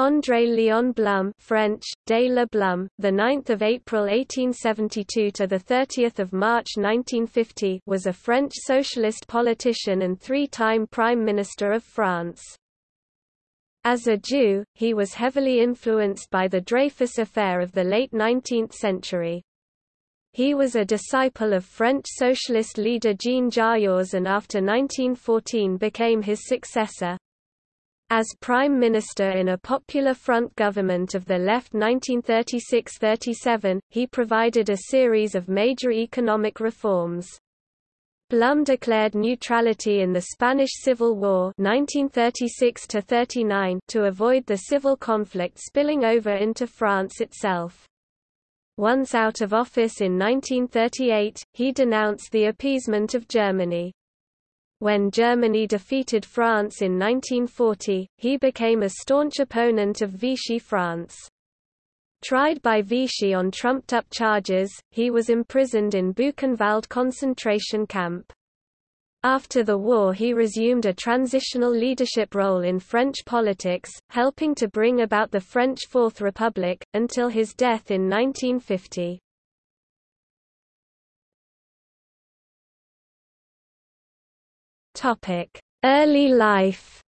André Léon Blum French, de le Blum, the 9th of April 1872 to the 30th of March 1950 was a French socialist politician and three-time Prime Minister of France. As a Jew, he was heavily influenced by the Dreyfus affair of the late 19th century. He was a disciple of French socialist leader Jean Jaurès and after 1914 became his successor. As Prime Minister in a Popular Front government of the left 1936–37, he provided a series of major economic reforms. Blum declared neutrality in the Spanish Civil War 1936 to avoid the civil conflict spilling over into France itself. Once out of office in 1938, he denounced the appeasement of Germany. When Germany defeated France in 1940, he became a staunch opponent of Vichy France. Tried by Vichy on trumped-up charges, he was imprisoned in Buchenwald concentration camp. After the war he resumed a transitional leadership role in French politics, helping to bring about the French Fourth Republic, until his death in 1950. Early life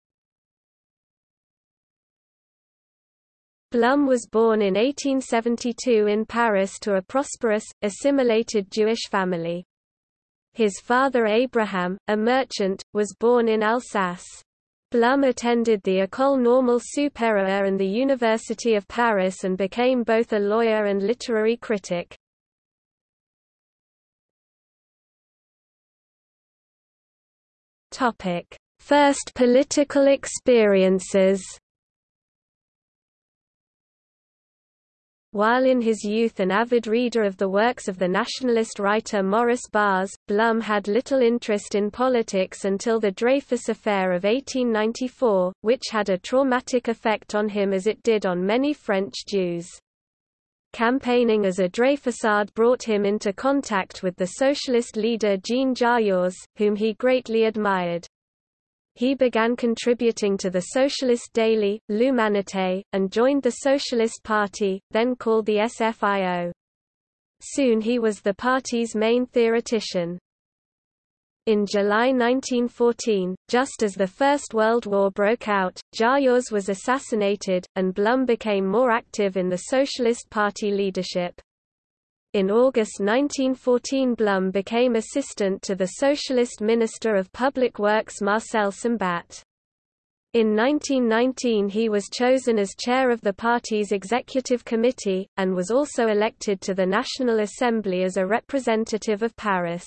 Blum was born in 1872 in Paris to a prosperous, assimilated Jewish family. His father Abraham, a merchant, was born in Alsace. Blum attended the École Normale Supérieure and the University of Paris and became both a lawyer and literary critic. Topic: First political experiences. While in his youth an avid reader of the works of the nationalist writer Maurice Barrès, Blum had little interest in politics until the Dreyfus Affair of 1894, which had a traumatic effect on him as it did on many French Jews. Campaigning as a Dreyfusard brought him into contact with the socialist leader Jean Jaurès, whom he greatly admired. He began contributing to the socialist daily, L'Humanité, and joined the Socialist Party, then called the SFIO. Soon he was the party's main theoretician. In July 1914, just as the First World War broke out, Jaurès was assassinated, and Blum became more active in the Socialist Party leadership. In August 1914 Blum became assistant to the Socialist Minister of Public Works Marcel Sambat. In 1919 he was chosen as chair of the party's executive committee, and was also elected to the National Assembly as a representative of Paris.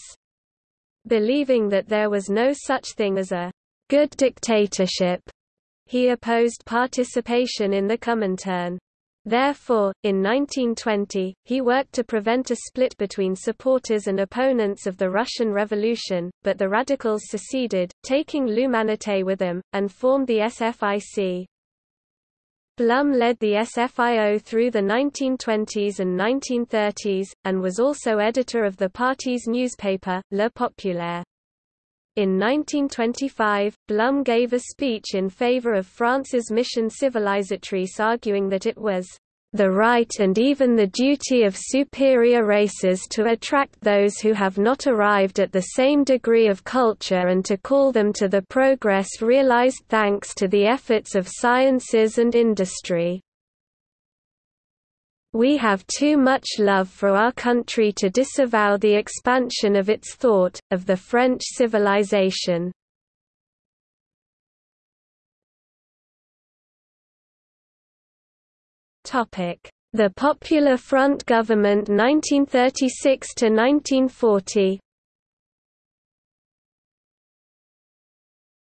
Believing that there was no such thing as a good dictatorship, he opposed participation in the Comintern. Therefore, in 1920, he worked to prevent a split between supporters and opponents of the Russian Revolution, but the radicals seceded, taking L'Humanité with them, and formed the SFIC. Blum led the SFIO through the 1920s and 1930s, and was also editor of the party's newspaper, Le Populaire. In 1925, Blum gave a speech in favor of France's mission civilisatrice arguing that it was the right and even the duty of superior races to attract those who have not arrived at the same degree of culture and to call them to the progress realized thanks to the efforts of sciences and industry. We have too much love for our country to disavow the expansion of its thought, of the French civilization. The Popular Front government 1936–1940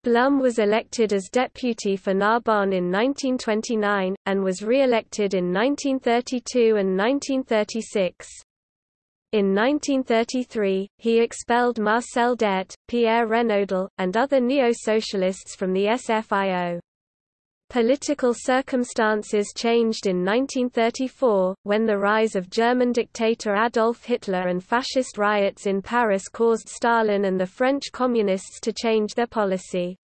Blum was elected as deputy for Narbonne in 1929, and was re-elected in 1932 and 1936. In 1933, he expelled Marcel Déat, Pierre Renaudel, and other neo-socialists from the SFIO. Political circumstances changed in 1934, when the rise of German dictator Adolf Hitler and fascist riots in Paris caused Stalin and the French Communists to change their policy.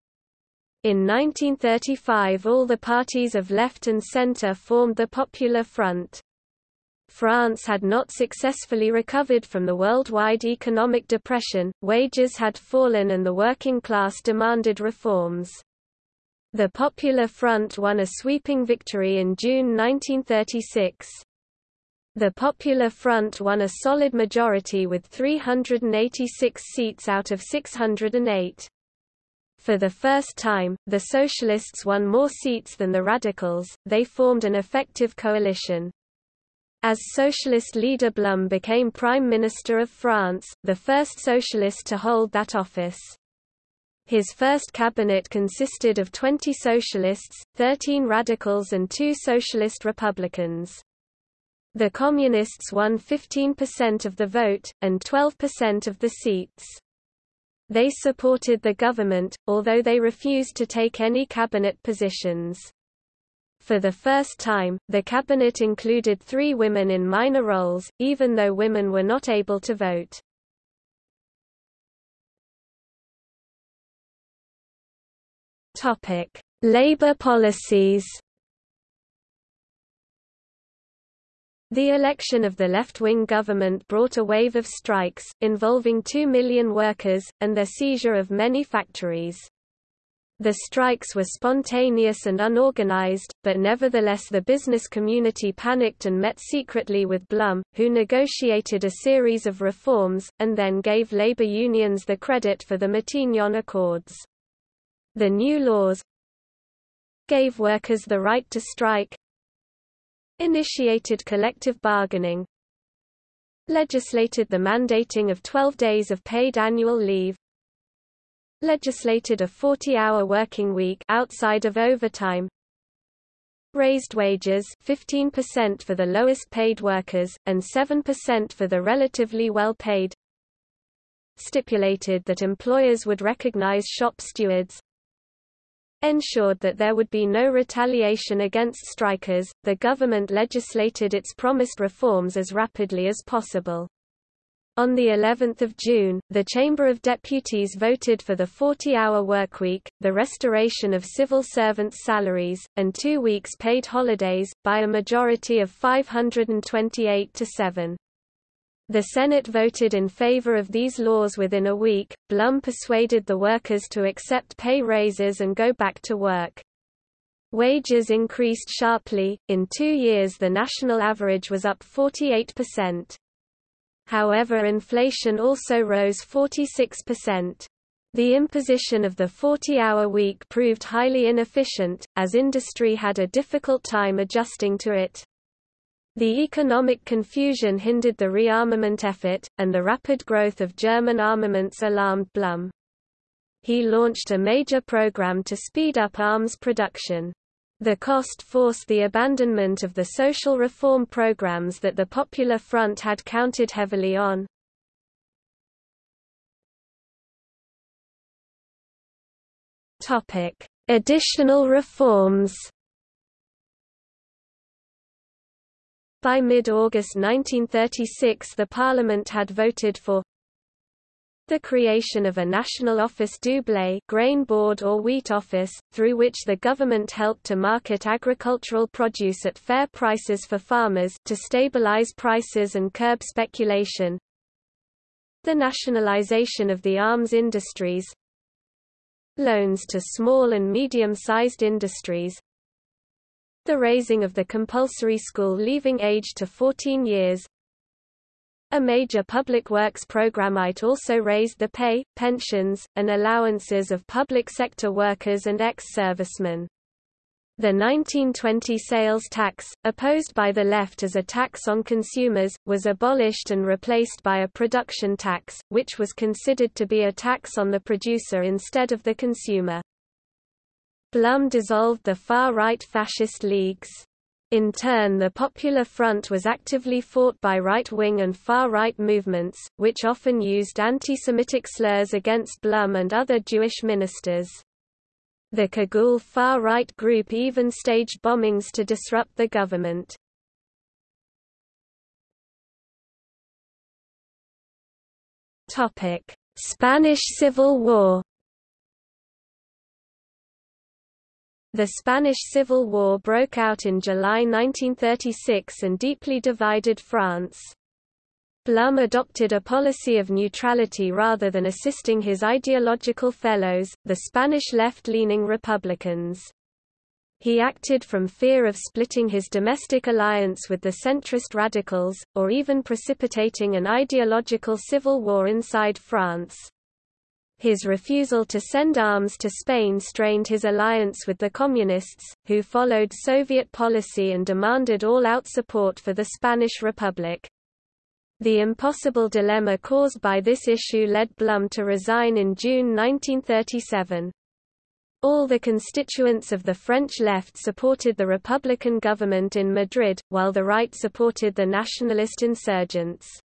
In 1935 all the parties of left and centre formed the Popular Front. France had not successfully recovered from the worldwide economic depression, wages had fallen and the working class demanded reforms. The Popular Front won a sweeping victory in June 1936. The Popular Front won a solid majority with 386 seats out of 608. For the first time, the Socialists won more seats than the Radicals, they formed an effective coalition. As socialist leader Blum became Prime Minister of France, the first socialist to hold that office. His first cabinet consisted of 20 socialists, 13 radicals and two socialist republicans. The Communists won 15% of the vote, and 12% of the seats. They supported the government, although they refused to take any cabinet positions. For the first time, the cabinet included three women in minor roles, even though women were not able to vote. Labour policies The election of the left-wing government brought a wave of strikes, involving two million workers, and the seizure of many factories. The strikes were spontaneous and unorganized, but nevertheless the business community panicked and met secretly with Blum, who negotiated a series of reforms, and then gave labor unions the credit for the Matignon Accords. The new laws gave workers the right to strike, initiated collective bargaining, legislated the mandating of 12 days of paid annual leave, legislated a 40-hour working week outside of overtime, raised wages 15% for the lowest paid workers, and 7% for the relatively well-paid, stipulated that employers would recognize shop stewards, ensured that there would be no retaliation against strikers. The government legislated its promised reforms as rapidly as possible. On the 11th of June, the Chamber of Deputies voted for the 40-hour workweek, the restoration of civil servants' salaries, and two weeks paid holidays, by a majority of 528 to 7. The Senate voted in favor of these laws within a week. Blum persuaded the workers to accept pay raises and go back to work. Wages increased sharply, in two years the national average was up 48%. However inflation also rose 46%. The imposition of the 40-hour week proved highly inefficient, as industry had a difficult time adjusting to it. The economic confusion hindered the rearmament effort, and the rapid growth of German armaments alarmed Blum. He launched a major program to speed up arms production. The cost forced the abandonment of the social reform programs that the Popular Front had counted heavily on. Additional reforms By mid-August 1936 the Parliament had voted for the creation of a national office du blé grain board or wheat office, through which the government helped to market agricultural produce at fair prices for farmers to stabilize prices and curb speculation. The nationalization of the arms industries Loans to small and medium-sized industries the raising of the compulsory school leaving age to 14 years. A major public works program might also raised the pay, pensions, and allowances of public sector workers and ex-servicemen. The 1920 sales tax, opposed by the left as a tax on consumers, was abolished and replaced by a production tax, which was considered to be a tax on the producer instead of the consumer. Blum dissolved the far-right fascist leagues. In turn the Popular Front was actively fought by right-wing and far-right movements, which often used anti-Semitic slurs against Blum and other Jewish ministers. The Cagoule far-right group even staged bombings to disrupt the government. Spanish Civil War The Spanish Civil War broke out in July 1936 and deeply divided France. Blum adopted a policy of neutrality rather than assisting his ideological fellows, the Spanish left-leaning Republicans. He acted from fear of splitting his domestic alliance with the centrist radicals, or even precipitating an ideological civil war inside France. His refusal to send arms to Spain strained his alliance with the Communists, who followed Soviet policy and demanded all-out support for the Spanish Republic. The impossible dilemma caused by this issue led Blum to resign in June 1937. All the constituents of the French left supported the Republican government in Madrid, while the right supported the nationalist insurgents.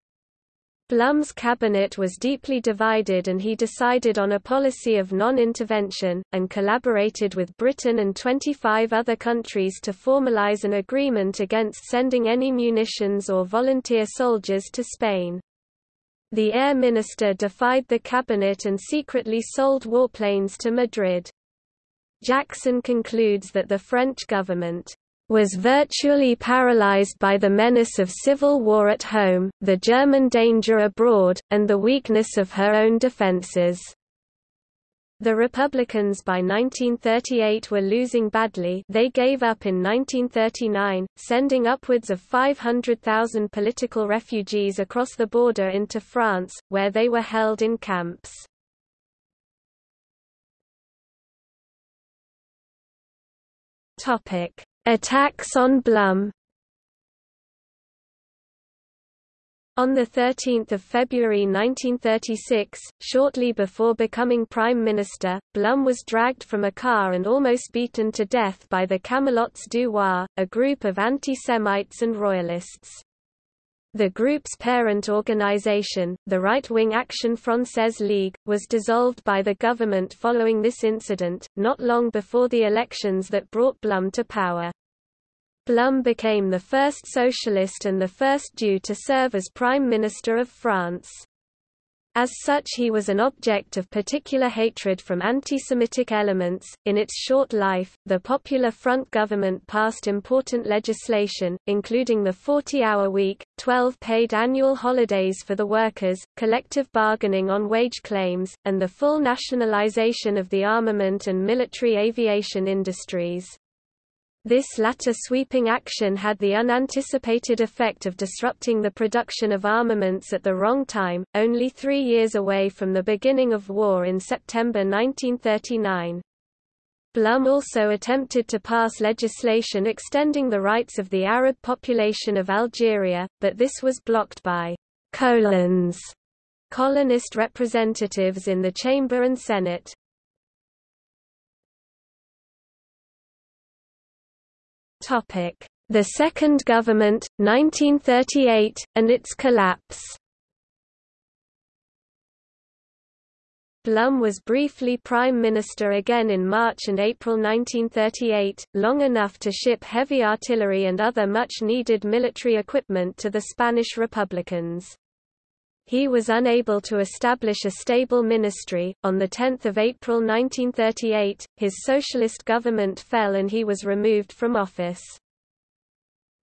Blum's cabinet was deeply divided and he decided on a policy of non-intervention, and collaborated with Britain and 25 other countries to formalize an agreement against sending any munitions or volunteer soldiers to Spain. The air minister defied the cabinet and secretly sold warplanes to Madrid. Jackson concludes that the French government was virtually paralyzed by the menace of civil war at home, the German danger abroad, and the weakness of her own defenses. The Republicans by 1938 were losing badly they gave up in 1939, sending upwards of 500,000 political refugees across the border into France, where they were held in camps. Attacks on Blum On 13 February 1936, shortly before becoming Prime Minister, Blum was dragged from a car and almost beaten to death by the Camelots du Roi, a group of anti-Semites and royalists. The group's parent organization, the right-wing Action Française League, was dissolved by the government following this incident, not long before the elections that brought Blum to power. Blum became the first socialist and the first Jew to serve as Prime Minister of France. As such he was an object of particular hatred from anti-Semitic elements. In its short life, the Popular Front government passed important legislation, including the 40-hour week, 12 paid annual holidays for the workers, collective bargaining on wage claims, and the full nationalization of the armament and military aviation industries. This latter sweeping action had the unanticipated effect of disrupting the production of armaments at the wrong time, only three years away from the beginning of war in September 1939. Blum also attempted to pass legislation extending the rights of the Arab population of Algeria, but this was blocked by colons, colonist representatives in the Chamber and Senate. The Second Government, 1938, and its collapse Blum was briefly Prime Minister again in March and April 1938, long enough to ship heavy artillery and other much-needed military equipment to the Spanish Republicans. He was unable to establish a stable ministry. On 10 April 1938, his socialist government fell and he was removed from office.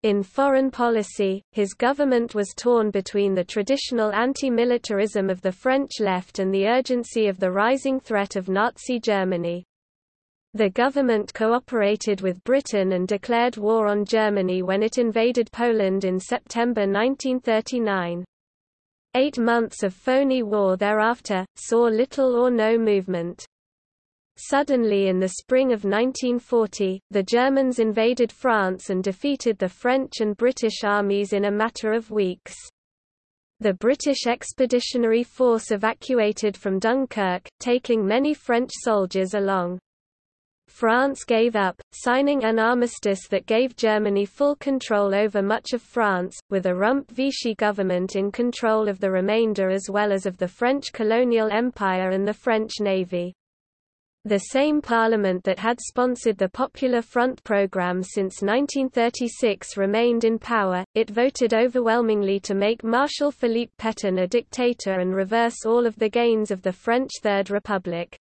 In foreign policy, his government was torn between the traditional anti-militarism of the French left and the urgency of the rising threat of Nazi Germany. The government cooperated with Britain and declared war on Germany when it invaded Poland in September 1939. Eight months of phony war thereafter, saw little or no movement. Suddenly in the spring of 1940, the Germans invaded France and defeated the French and British armies in a matter of weeks. The British Expeditionary Force evacuated from Dunkirk, taking many French soldiers along. France gave up, signing an armistice that gave Germany full control over much of France, with a Rump Vichy government in control of the remainder as well as of the French colonial empire and the French navy. The same parliament that had sponsored the Popular Front program since 1936 remained in power, it voted overwhelmingly to make Marshal Philippe Pétain a dictator and reverse all of the gains of the French Third Republic.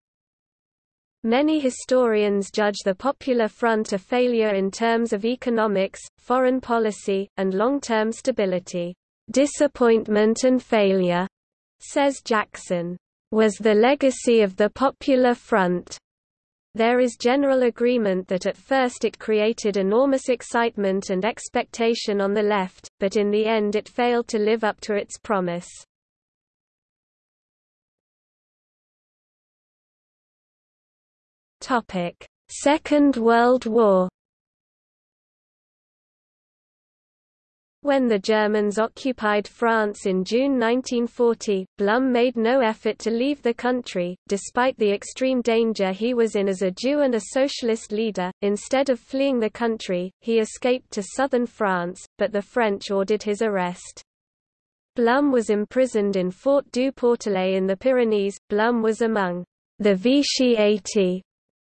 Many historians judge the Popular Front a failure in terms of economics, foreign policy, and long-term stability. Disappointment and failure, says Jackson, was the legacy of the Popular Front. There is general agreement that at first it created enormous excitement and expectation on the left, but in the end it failed to live up to its promise. Topic: Second World War. When the Germans occupied France in June 1940, Blum made no effort to leave the country, despite the extreme danger he was in as a Jew and a socialist leader. Instead of fleeing the country, he escaped to southern France, but the French ordered his arrest. Blum was imprisoned in Fort du Portalet in the Pyrenees. Blum was among the Vichy 80,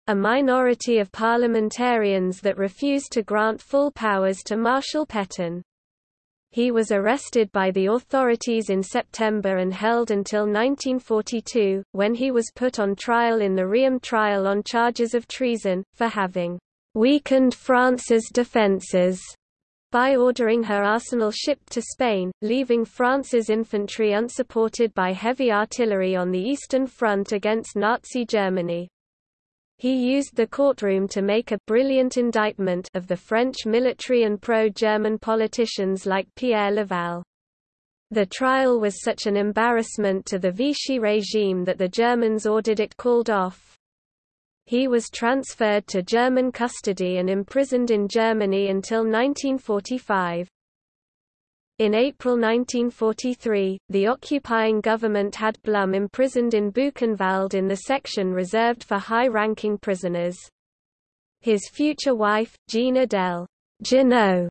a minority of parliamentarians that refused to grant full powers to Marshal Pétain. He was arrested by the authorities in September and held until 1942, when he was put on trial in the Riom trial on charges of treason, for having weakened France's defences by ordering her arsenal shipped to Spain, leaving France's infantry unsupported by heavy artillery on the Eastern Front against Nazi Germany. He used the courtroom to make a brilliant indictment of the French military and pro-German politicians like Pierre Laval. The trial was such an embarrassment to the Vichy regime that the Germans ordered it called off. He was transferred to German custody and imprisoned in Germany until 1945. In April 1943, the occupying government had Blum imprisoned in Buchenwald in the section reserved for high-ranking prisoners. His future wife, Jean Adèle Jeannot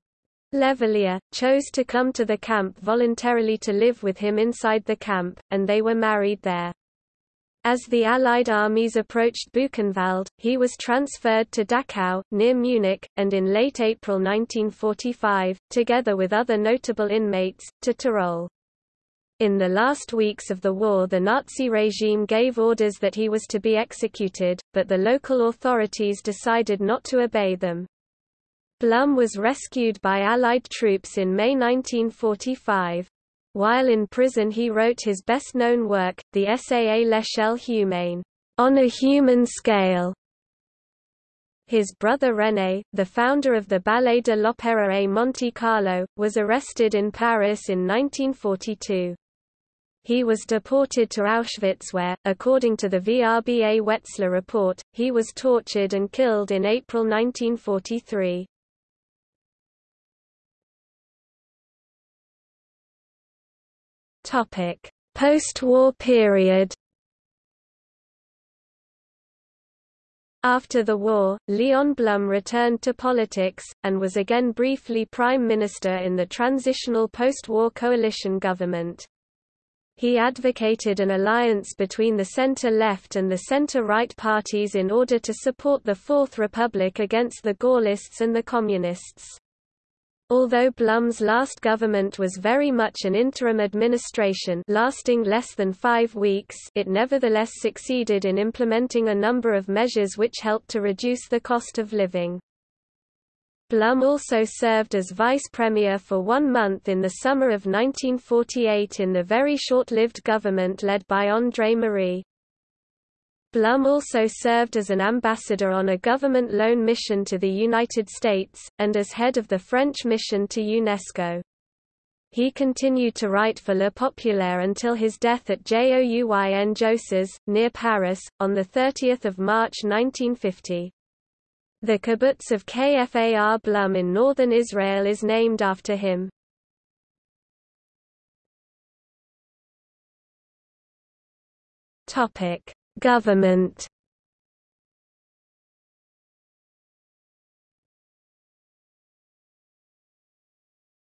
Levalier, chose to come to the camp voluntarily to live with him inside the camp, and they were married there. As the Allied armies approached Buchenwald, he was transferred to Dachau, near Munich, and in late April 1945, together with other notable inmates, to Tyrol. In the last weeks of the war the Nazi regime gave orders that he was to be executed, but the local authorities decided not to obey them. Blum was rescued by Allied troops in May 1945. While in prison he wrote his best-known work, the essay à l'échelle humaine, on a human scale. His brother René, the founder of the Ballet de l'Opéra à Monte Carlo, was arrested in Paris in 1942. He was deported to Auschwitz where, according to the VRBA Wetzler report, he was tortured and killed in April 1943. Topic: Post-war period. After the war, Leon Blum returned to politics, and was again briefly Prime Minister in the transitional post-war coalition government. He advocated an alliance between the center-left and the center-right parties in order to support the Fourth Republic against the Gaullists and the Communists. Although Blum's last government was very much an interim administration lasting less than five weeks it nevertheless succeeded in implementing a number of measures which helped to reduce the cost of living. Blum also served as vice premier for one month in the summer of 1948 in the very short-lived government led by André Marie. Blum also served as an ambassador on a government loan mission to the United States, and as head of the French mission to UNESCO. He continued to write for Le Populaire until his death at Jouy-en-Josas, near Paris, on 30 March 1950. The kibbutz of Kfar Blum in northern Israel is named after him. Topic: Government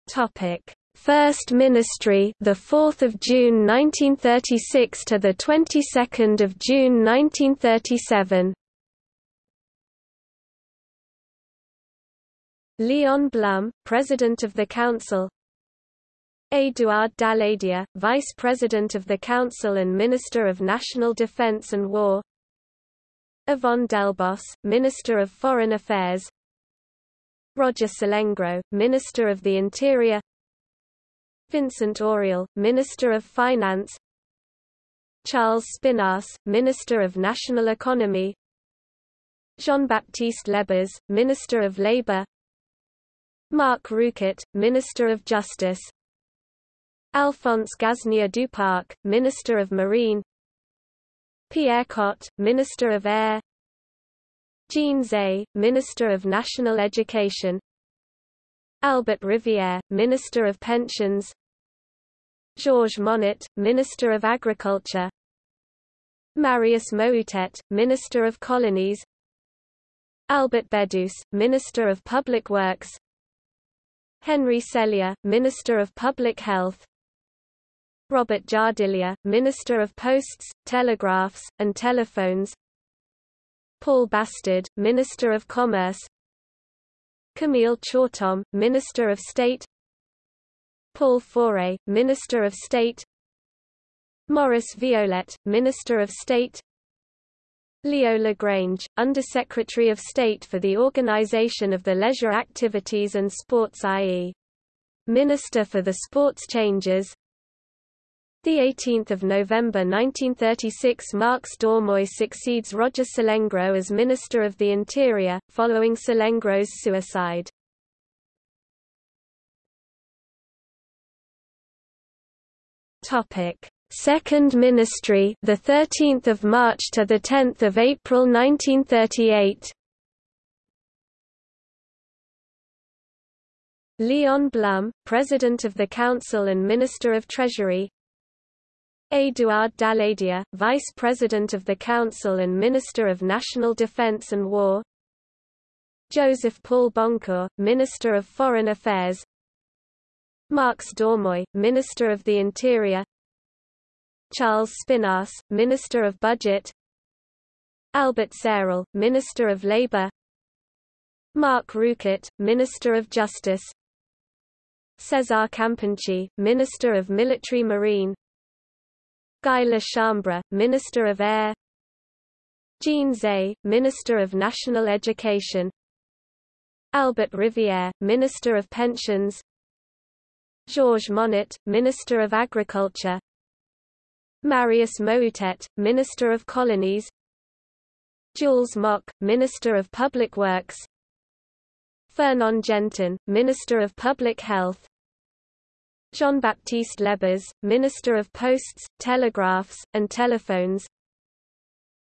Topic: First Ministry, the 4th of June 1936 to the 22nd of June 1937. Leon Blum, President of the Council. Édouard Daladier, Vice President of the Council and Minister of National Defense and War. Yvon Delbos, Minister of Foreign Affairs. Roger Salengro, Minister of the Interior. Vincent Auriol, Minister of Finance. Charles Spinasse, Minister of National Economy. Jean-Baptiste Lebas, Minister of Labour Marc Rouquet, Minister of Justice Alphonse Gasnier-Duparc, Minister of Marine Pierre Cot, Minister of Air Jean Zay, Minister of National Education Albert Rivière, Minister of Pensions Georges Monnet, Minister of Agriculture Marius Moutet, Minister of Colonies Albert Bedouce, Minister of Public Works Henri Sellier, Minister of Public Health Robert Jardillier, Minister of Posts, Telegraphs, and Telephones. Paul Bastard, Minister of Commerce. Camille Chautemps, Minister of State. Paul Faure, Minister of State. Maurice Viollette, Minister of State. Leo Lagrange, Undersecretary of State for the Organization of the Leisure Activities and Sports i.e. Minister for the Sports Changes the 18th of November 1936 Marx Dormoy succeeds Roger Salengro as Minister of the Interior, following Salengro's suicide. Topic: Second Ministry, the 13th of March to the 10th of April 1938. Leon Blum, President of the Council and Minister of Treasury, Édouard Daladier, Vice President of the Council and Minister of National Defense and War. Joseph Paul-Boncour, Minister of Foreign Affairs. Marx Dormoy, Minister of the Interior. Charles Spinasse, Minister of Budget. Albert Sérol, Minister of Labour. Marc Rouquet, Minister of Justice. César Campinchi, Minister of Military Marine Guy La Chambre, Minister of Air. Jean Zay, Minister of National Education. Albert Rivière, Minister of Pensions. Georges Monnet, Minister of Agriculture. Marius Moutet, Minister of Colonies. Jules Moch, Minister of Public Works. Fernand Gentin, Minister of Public Health Jean-Baptiste Lebas, Minister of Posts, Telegraphs, and Telephones.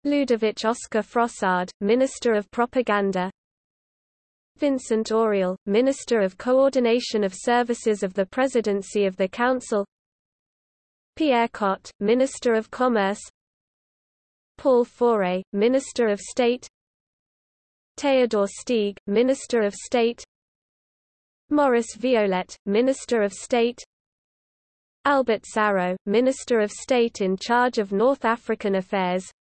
Ludovic Oscar Frossard, Minister of Propaganda. Vincent Auriol, Minister of Coordination of Services of the Presidency of the Council. Pierre Cot, Minister of Commerce. Paul Faure, Minister of State. Theodore Steeg, Minister of State. Maurice Viollette, Minister of State Albert Sarraut, Minister of State in charge of North African Affairs.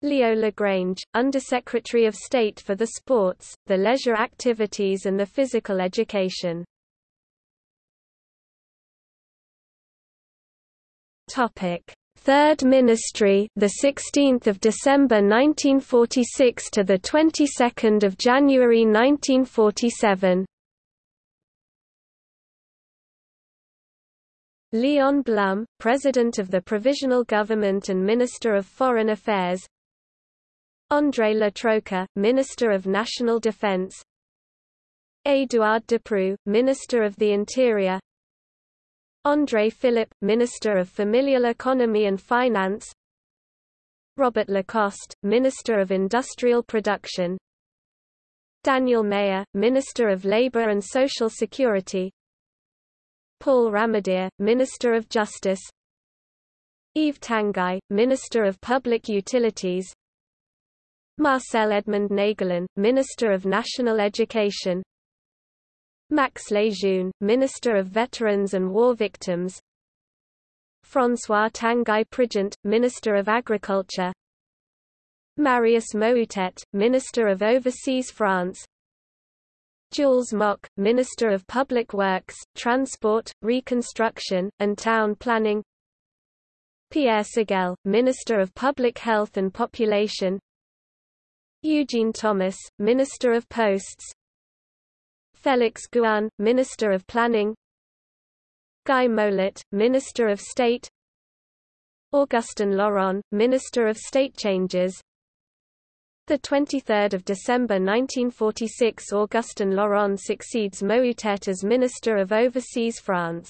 Leo Lagrange, Undersecretary of State for the Sports, the Leisure Activities and the Physical Education. Topic: Third Ministry, the 16th of December 1946 to the 22nd of January 1947. Leon Blum, President of the Provisional Government and Minister of Foreign Affairs. André Le Troquer, Minister of National Defense. Édouard Depreux, Minister of the Interior. André Philip, Minister of Familial Economy and Finance. Robert Lacoste, Minister of Industrial Production. Daniel Mayer, Minister of Labour and Social Security Paul Ramadier, Minister of Justice. Yves Tanguy, Minister of Public Utilities. Marcel Edmond Naegelen, Minister of National Education. Max Lejeune, Minister of Veterans and War Victims. François Tanguy Prigent, Minister of Agriculture. Marius Moutet, Minister of Overseas France Jules Moch, Minister of Public Works, Transport, Reconstruction, and Town Planning. Pierre Ségelle, Minister of Public Health and Population. Eugene Thomas, Minister of Posts. Félix Gouin, Minister of Planning. Guy Mollet, Minister of State. Augustin Laurent, Minister of State Changes the 23rd of December 1946 Augustin Laurent succeeds Moutet as Minister of Overseas France